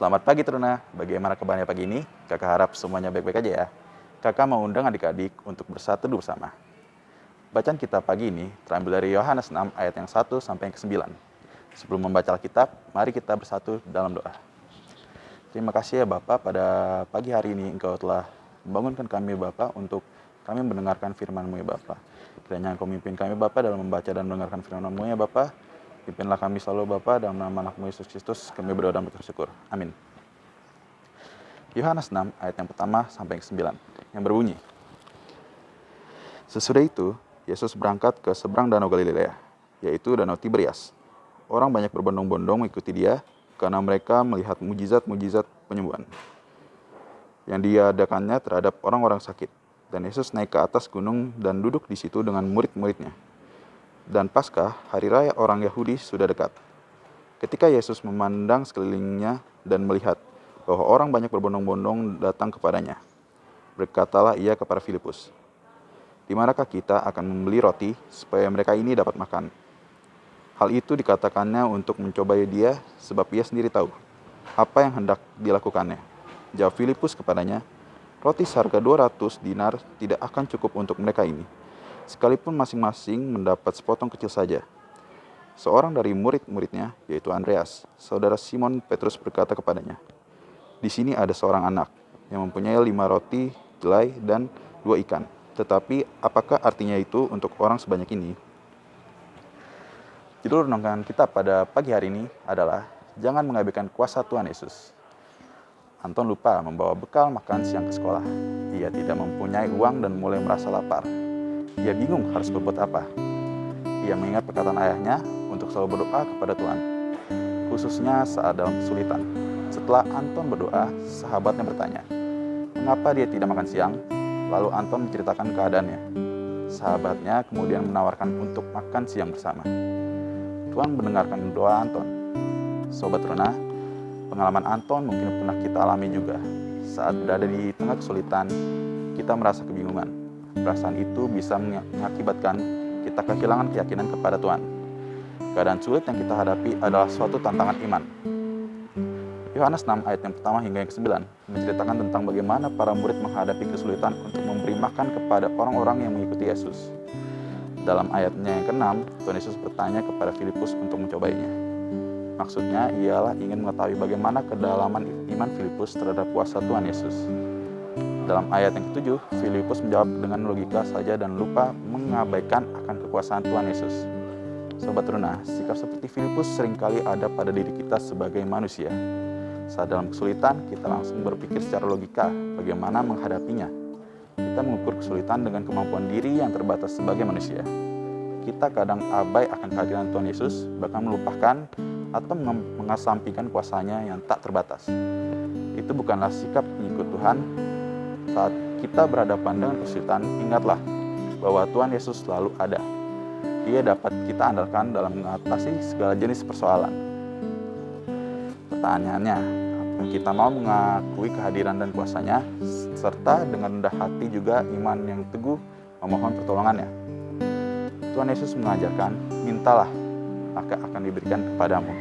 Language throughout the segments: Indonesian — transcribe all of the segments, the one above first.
Selamat pagi Teruna, bagaimana kabarnya pagi ini? Kakak harap semuanya baik-baik aja ya. Kakak mau undang adik-adik untuk bersatu bersama. Bacaan kita pagi ini terambil dari Yohanes 6 ayat yang 1 sampai yang ke-9. Sebelum membaca Alkitab, mari kita bersatu dalam doa. Terima kasih ya Bapak pada pagi hari ini Engkau telah membangunkan kami Bapak untuk kami mendengarkan firman-Mu ya Bapak. Kiranya Engkau memimpin kami Bapak dalam membaca dan mendengarkan firman-Mu ya Bapak. Pimpinlah kami selalu Bapak dalam nama anakmu Yesus Kristus. Kami berdoa dan bersyukur. Amin. Yohanes 6 ayat yang pertama sampai yang 9 yang berbunyi. Sesudah itu, Yesus berangkat ke seberang danau Galilea, yaitu danau Tiberias. Orang banyak berbondong-bondong mengikuti dia karena mereka melihat mujizat-mujizat penyembuhan yang diadakannya terhadap orang-orang sakit. Dan Yesus naik ke atas gunung dan duduk di situ dengan murid-muridnya. Dan Paskah, hari raya orang Yahudi sudah dekat. Ketika Yesus memandang sekelilingnya dan melihat bahwa orang banyak berbondong-bondong datang kepadanya, berkatalah ia kepada Filipus, "Di manakah kita akan membeli roti supaya mereka ini dapat makan?" Hal itu dikatakannya untuk mencobai dia sebab ia sendiri tahu apa yang hendak dilakukannya. Jawab Filipus kepadanya, roti seharga 200 dinar tidak akan cukup untuk mereka ini, sekalipun masing-masing mendapat sepotong kecil saja. Seorang dari murid-muridnya, yaitu Andreas, saudara Simon Petrus berkata kepadanya, Di sini ada seorang anak yang mempunyai lima roti, jelai, dan dua ikan. Tetapi apakah artinya itu untuk orang sebanyak ini? Judul renungan kita pada pagi hari ini adalah Jangan mengabaikan kuasa Tuhan Yesus. Anton lupa membawa bekal makan siang ke sekolah. Ia tidak mempunyai uang dan mulai merasa lapar. Ia bingung harus berbuat apa. Ia mengingat perkataan ayahnya untuk selalu berdoa kepada Tuhan, khususnya saat dalam kesulitan. Setelah Anton berdoa, sahabatnya bertanya, mengapa dia tidak makan siang? Lalu Anton menceritakan keadaannya. Sahabatnya kemudian menawarkan untuk makan siang bersama. Tuhan mendengarkan doa Anton. Sobat Runa, pengalaman Anton mungkin pernah kita alami juga. Saat berada di tengah kesulitan, kita merasa kebingungan. Perasaan itu bisa mengakibatkan kita kehilangan keyakinan kepada Tuhan. Keadaan sulit yang kita hadapi adalah suatu tantangan iman. Yohanes 6 ayat yang pertama hingga yang ke-9 menceritakan tentang bagaimana para murid menghadapi kesulitan untuk memberi makan kepada orang-orang yang mengikuti Yesus. Dalam ayatnya yang ke-6, Tuhan Yesus bertanya kepada Filipus untuk mencobainya. Maksudnya ialah ingin mengetahui bagaimana kedalaman iman Filipus terhadap kuasa Tuhan Yesus. Dalam ayat yang ketujuh, Filipus menjawab dengan logika saja dan lupa mengabaikan akan kekuasaan Tuhan Yesus. Sobat Runa, sikap seperti Filipus sering kali ada pada diri kita sebagai manusia. Saat dalam kesulitan, kita langsung berpikir secara logika bagaimana menghadapinya kita mengukur kesulitan dengan kemampuan diri yang terbatas sebagai manusia. Kita kadang abai akan kehadiran Tuhan Yesus, bahkan melupakan atau mengasampingkan kuasanya yang tak terbatas. Itu bukanlah sikap pengikut Tuhan. Saat kita berhadapan dengan kesulitan, ingatlah bahwa Tuhan Yesus selalu ada. Dia dapat kita andalkan dalam mengatasi segala jenis persoalan. Pertanyaannya, kita mau mengakui kehadiran dan kuasanya, serta dengan rendah hati juga iman yang teguh memohon pertolongannya. Tuhan Yesus mengajarkan, mintalah, maka akan diberikan kepadamu.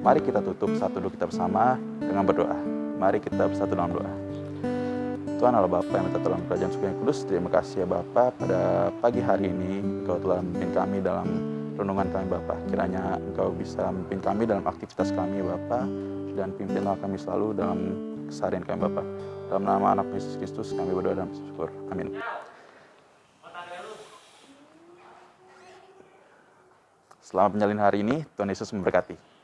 Mari kita tutup satu doa kita bersama dengan berdoa. Mari kita bersatu dalam doa. Tuhan Allah Bapa yang minta dalam kerajaan surga yang kudus, terima kasih ya Bapa pada pagi hari ini Engkau telah memimpin kami dalam renungan kami Bapa. Kiranya Engkau bisa memimpin kami dalam aktivitas kami Bapa dan pimpinlah kami selalu dalam keseharian kami Bapak. Dalam nama anak Yesus Kristus kami berdoa dan bersyukur. Amin. Selamat menjalin hari ini, Tuhan Yesus memberkati.